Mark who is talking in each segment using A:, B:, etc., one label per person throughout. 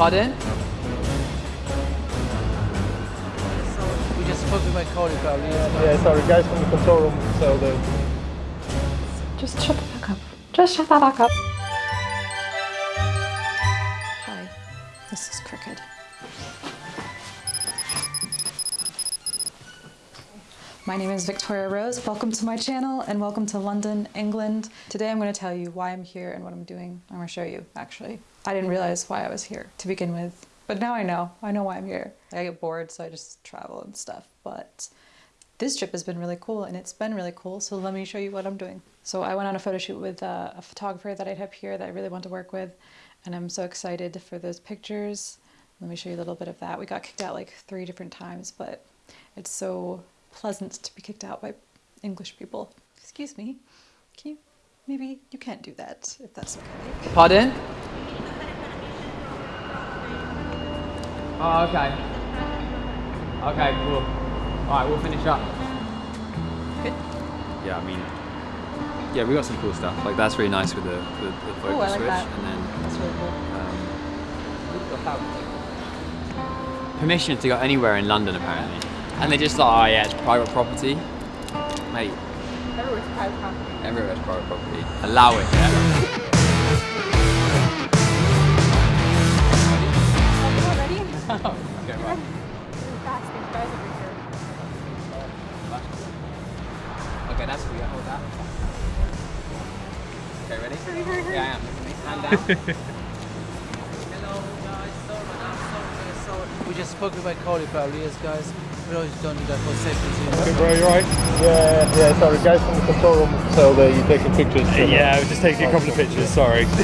A: Pardon? We just spoke with my colleague about
B: Yeah, yeah, sorry, guys from the control room. So the
C: Just shut the fuck up. Just shut the fuck up. My name is Victoria Rose. Welcome to my channel and welcome to London, England. Today I'm going to tell you why I'm here and what I'm doing. I'm going to show you, actually. I didn't realize why I was here to begin with, but now I know. I know why I'm here. I get bored, so I just travel and stuff, but this trip has been really cool and it's been really cool so let me show you what i'm doing so i went on a photo shoot with uh, a photographer that i have here that i really want to work with and i'm so excited for those pictures let me show you a little bit of that we got kicked out like three different times but it's so pleasant to be kicked out by english people excuse me can you maybe you can't do that if that's okay
A: Pardon? Oh, okay. Okay, cool. Alright, we'll finish up. Good.
D: yeah, I mean, yeah, we got some cool stuff. Like that's really nice with the the, the focus
C: Ooh, I like
D: switch,
C: that.
D: and then
C: that's really cool
D: um, permission to go anywhere in London apparently. And they just like, oh yeah, it's private property, mate.
C: everywhere's private property
D: Everywhere's private property. Allow it. Yeah.
C: ready?
D: okay, right.
C: Fast, these guys over here.
D: Okay, that's good. Hold that. Okay, ready? Yeah, I am. Hand down.
A: Hello guys, sorry I'm sorry, sorry. We just spoke with my colleague about Leah's guys. We always don't do that for safety
B: okay,
A: reasons.
B: bro, you right? Yeah, yeah, sorry, guys from the control room. So the you taking pictures. so
E: Yeah, I was just taking a couple of pictures, sorry.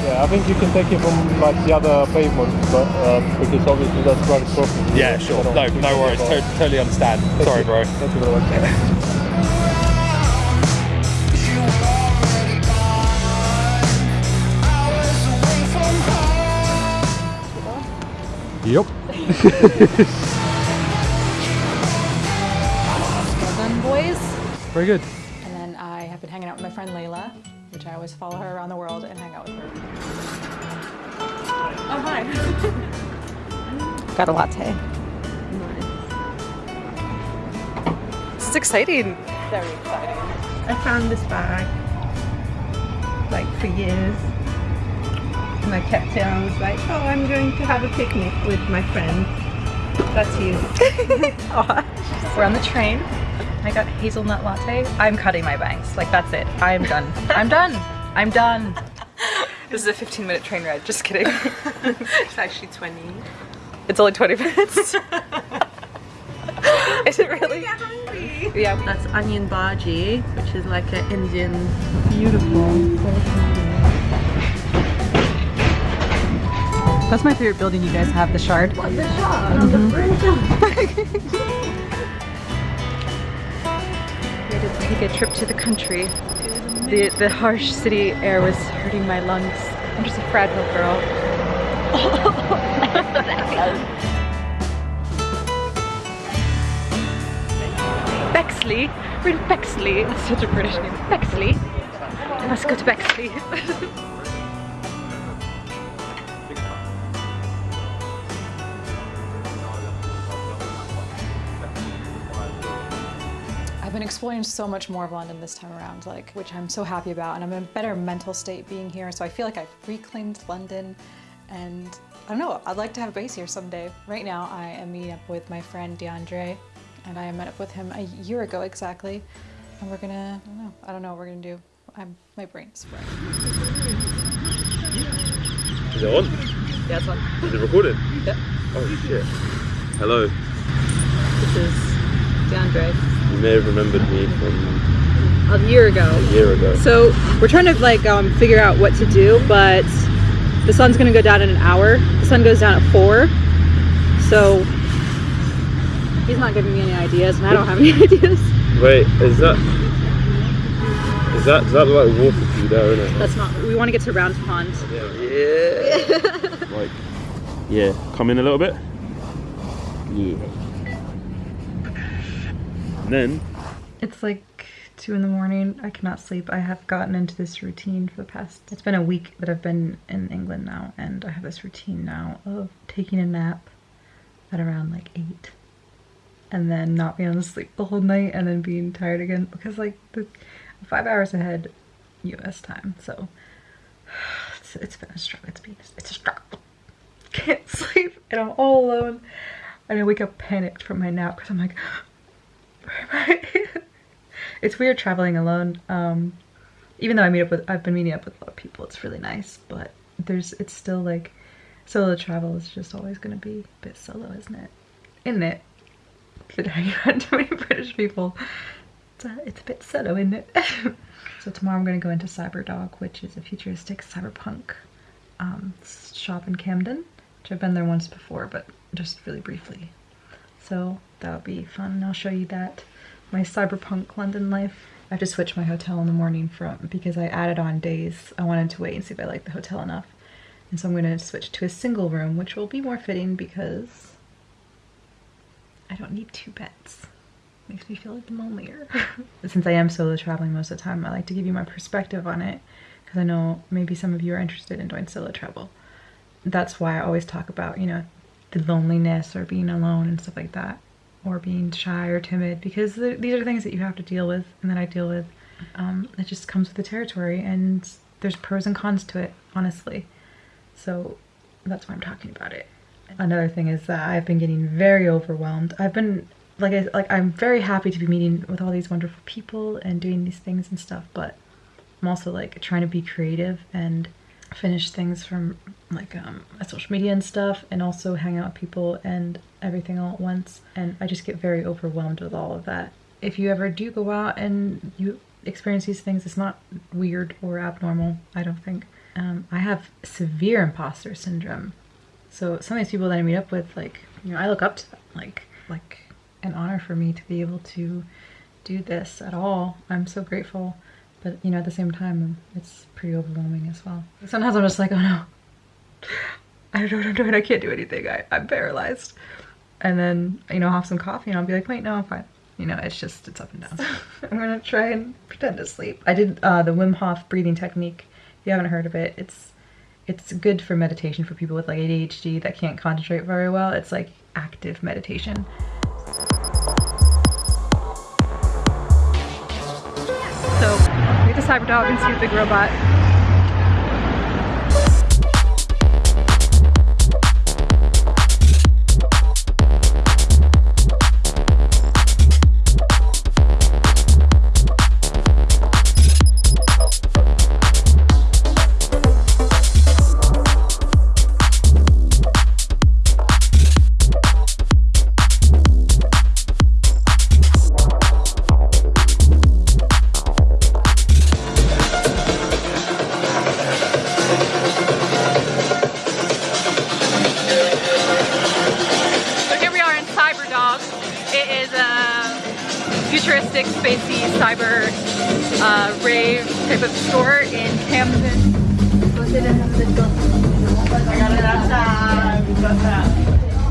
B: Yeah, I think you can take it from like the other pavement, but um, because obviously that's private problem.
E: yeah, sure. No, no worries. To- totally understand. Sorry, bro.
B: Thank you very much.
E: Yep. Very good.
C: And then I have been hanging out with my friend Layla, which I always follow her around the world and hang out with her. Oh, hi. Got a latte. This is exciting. Very exciting.
F: I found this bag like for years. And I kept it and I was like, oh, I'm going to have a picnic with my friend. That's you.
C: We're on the train. I got hazelnut latte. I'm cutting my bangs. Like, that's it. I'm done. I'm done. I'm done. This is a 15 minute train ride. Just kidding.
F: It's actually 20.
C: It's only 20 minutes. is it really?
F: hungry.
C: Yeah.
F: That's onion bhaji, which is like an Indian, beautiful.
C: That's my favorite building you guys have, the Shard.
F: What the shot on
C: oh, the mm-hmm. Take a trip to the country. The, the harsh city air was hurting my lungs. I'm just a fragile girl. Bexley? We're in Bexley. That's such a British name. Bexley. Let's go to Bexley. I've been exploring so much more of London this time around, like which I'm so happy about, and I'm in a better mental state being here. So I feel like I've reclaimed London, and I don't know. I'd like to have a base here someday. Right now, I am meeting up with my friend DeAndre, and I met up with him a year ago exactly, and we're gonna. I don't know. I don't know what we're gonna do. I'm my brain's fried.
E: Is it on?
C: Yeah, it's fun.
E: Is it recorded?
C: Yep.
E: Oh shit. Hello.
C: This is DeAndre.
E: You may have remembered me from
C: A year ago.
E: a year ago.
C: So we're trying to like um, figure out what to do, but the sun's gonna go down in an hour. The sun goes down at four, so he's not giving me any ideas, and I don't have any ideas.
E: Wait, is that is that does that look like water for you there, isn't it?
C: That's not. We want to get to Round Pond.
E: Yeah. like, yeah. Come in a little bit. Yeah. Then
F: It's like
C: 2 in the morning. I cannot sleep. I have gotten into this routine for the past, it's been a week that I've been in England now, and I have this routine now of taking a nap at around like 8 and then not being able to sleep the whole night and then being tired again because like the five hours ahead US time. So it's, it's been a struggle. It's been it's a struggle. Can't sleep and I'm all alone. And I wake up panicked from my nap because I'm like, it's weird traveling alone. Um, even though I meet up with, I've been meeting up with a lot of people. It's really nice, but there's, it's still like, solo travel is just always going to be a bit solo, isn't it? Isn't it? But hanging around too many British people. It's a, it's a bit solo, isn't it? so tomorrow I'm going to go into Cyberdog, which is a futuristic cyberpunk um, shop in Camden, which I've been there once before, but just really briefly. So that'll be fun. I'll show you that. My cyberpunk London life. I have to switch my hotel in the morning from because I added on days. I wanted to wait and see if I liked the hotel enough. And so I'm going to switch to a single room, which will be more fitting because I don't need two beds. Makes me feel like the lonelier. Since I am solo traveling most of the time, I like to give you my perspective on it because I know maybe some of you are interested in doing solo travel. That's why I always talk about, you know, the loneliness or being alone and stuff like that or being shy or timid because th these are things that you have to deal with and that I deal with. Um, it just comes with the territory and there's pros and cons to it, honestly. So that's why I'm talking about it. Another thing is that I've been getting very overwhelmed. I've been like I, like I'm very happy to be meeting with all these wonderful people and doing these things and stuff, but I'm also like trying to be creative and finish things from like um, social media and stuff and also hang out with people and everything all at once and I just get very overwhelmed with all of that. If you ever do go out and you experience these things, it's not weird or abnormal, I don't think. Um, I have severe imposter syndrome. So some of these people that I meet up with, like, you know, I look up to them, like, like an honor for me to be able to do this at all. I'm so grateful but you know at the same time it's pretty overwhelming as well. Sometimes i'm just like oh no. I don't know what i'm doing. I can't do anything. I, i'm paralyzed. And then you know I'll have some coffee and i'll be like wait no i'm fine. You know it's just it's up and down. I'm gonna try and pretend to sleep. I did uh, the wim hof breathing technique. If you haven't heard of it it's it's good for meditation for people with like adhd that can't concentrate very well. It's like active meditation meet the cyber dog and see the big robot spacey, cyber uh, rave type of store in Camden.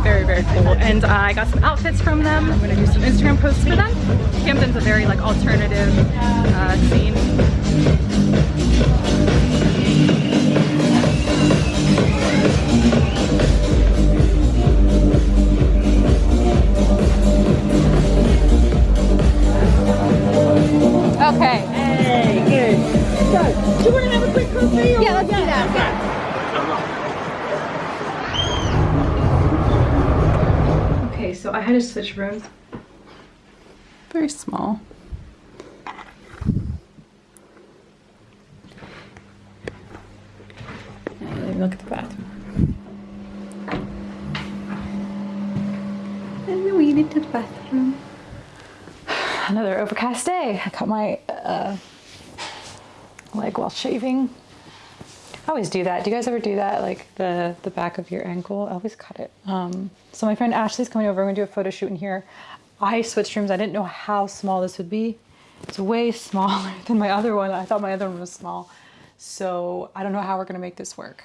C: Very, very cool. And I got some outfits from them. I'm gonna do some Instagram posts for them. Camden's a very like alternative uh, scene. Okay.
G: Hey, good. So, do you want to have a quick coffee? Yeah, let's do that.
C: Okay, so I had to switch rooms. Very small. Let me look at the bathroom. And we need to the bathroom. Another overcast day. I cut my uh, leg while shaving. I always do that. Do you guys ever do that? Like the the back of your ankle? I always cut it. Um, so my friend Ashley's coming over. We're gonna do a photo shoot in here. I switched rooms. I didn't know how small this would be. It's way smaller than my other one. I thought my other one was small. So I don't know how we're gonna make this work,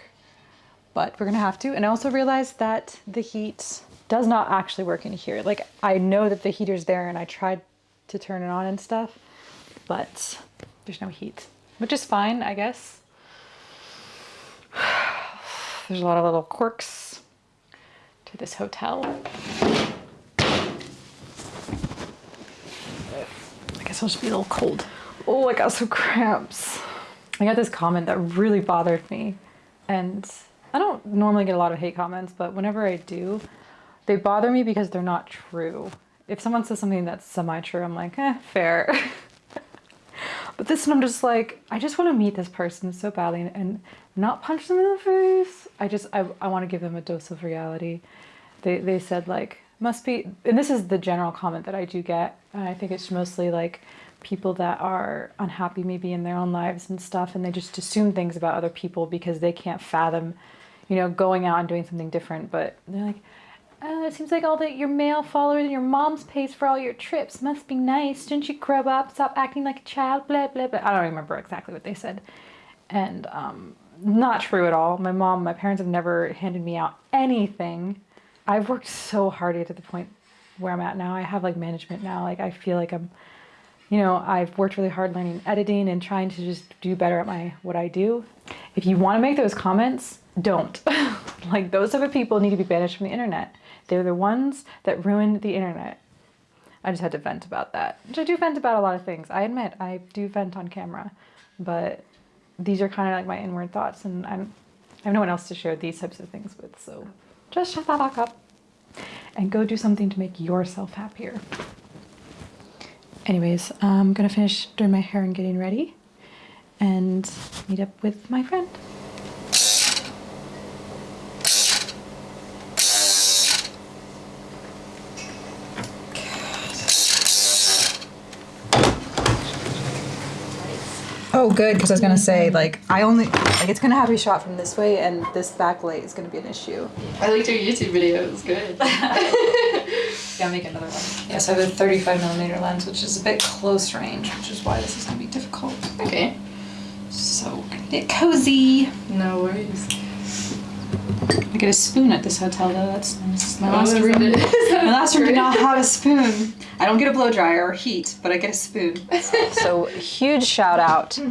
C: but we're gonna have to. And I also realized that the heat does not actually work in here. Like I know that the heater's there and I tried to turn it on and stuff, but there's no heat, which is fine, I guess. There's a lot of little quirks to this hotel. I guess I'll just be a little cold. Oh, I got some cramps. I got this comment that really bothered me. And I don't normally get a lot of hate comments, but whenever I do, they bother me because they're not true. If someone says something that's semi-true, I'm like, eh, fair. but this one, I'm just like, I just want to meet this person so badly and, and not punch them in the face. I just, I, I want to give them a dose of reality. They, they said like, must be, and this is the general comment that I do get. And I think it's mostly like people that are unhappy maybe in their own lives and stuff. And they just assume things about other people because they can't fathom, you know, going out and doing something different. But they're like, uh, it seems like all that your male followers and your mom's pays for all your trips. Must be nice. Didn't you grow up? Stop acting like a child. Blah blah blah. I don't remember exactly what they said, and um, not true at all. My mom, my parents have never handed me out anything. I've worked so hard to get to the point where I'm at now. I have like management now. Like I feel like I'm, you know, I've worked really hard learning editing and trying to just do better at my what I do. If you want to make those comments, don't. like those type of people need to be banished from the internet. They're the ones that ruined the internet. I just had to vent about that. Which I do vent about a lot of things. I admit I do vent on camera, but these are kind of like my inward thoughts, and I'm I have no one else to share these types of things with. So just shut that back up and go do something to make yourself happier. Anyways, I'm gonna finish doing my hair and getting ready, and meet up with my friend. Oh, good, because I was gonna say, like, I only, like, it's gonna have to be shot from this way, and this backlight is gonna be an issue.
H: I liked your YouTube video. It was good.
C: Yeah, make another one. Yes, I have a 35 millimeter lens, which is a bit close range, which is why this is gonna be difficult.
H: okay.
C: So, we're get cozy.
H: No worries.
C: I get a spoon at this hotel, though. That's nice. My
H: Oh,
C: last room,
H: it- is that
C: my last room did not have a spoon. I don't get a blow dryer or heat, but I get a spoon. so, huge shout out to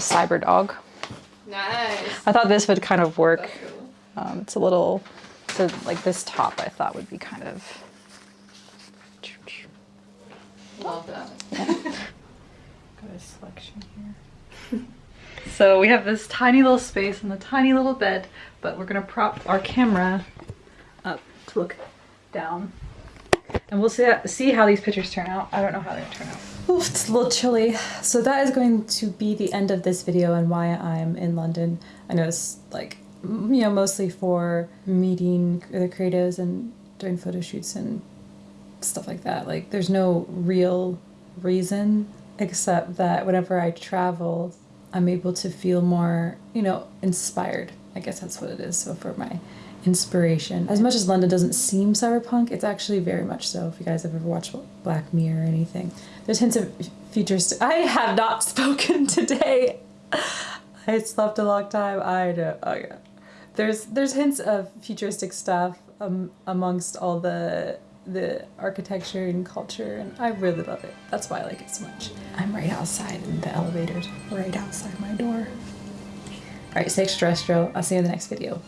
C: Cyberdog.
H: Nice.
C: I thought this would kind of work.
H: Cool.
C: Um, it's a little, so like this top I thought would be kind of.
H: Love that.
C: Got a selection here. so we have this tiny little space and the tiny little bed, but we're gonna prop our camera up to look down. And we'll see, see how these pictures turn out. I don't know how they're turn out. Oof, it's a little chilly. So that is going to be the end of this video and why I'm in London. I know it's like, you know, mostly for meeting the creatives and doing photo shoots and stuff like that. Like, there's no real reason except that whenever I travel, I'm able to feel more, you know, inspired. I guess that's what it is. So for my inspiration, as much as London doesn't seem cyberpunk, it's actually very much so. If you guys have ever watched Black Mirror or anything, there's hints of futuristic. I have not spoken today. I slept a long time. I know. Oh yeah. There's there's hints of futuristic stuff um, amongst all the the architecture and culture, and I really love it. That's why I like it so much. I'm right outside, and the elevator's right outside my door. All right, stay extraterrestrial. I'll see you in the next video.